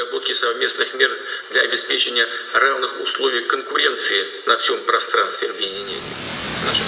к разработке совместных мер для обеспечения равных условий конкуренции на всем пространстве объединения. Наше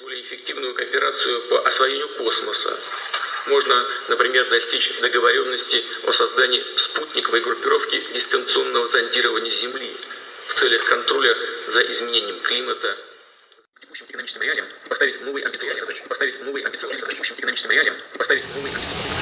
более эффективную кооперацию по освоению космоса. Можно, например, достичь договоренности о создании спутниковой группировки дистанционного зондирования Земли в целях контроля за изменением климата. Текущим экономическим реалиям поставить новые амбициозные задачи. Поставить новые амбициозные задачи. Текущим экономическим реалиям поставить новые амбициозные задачи.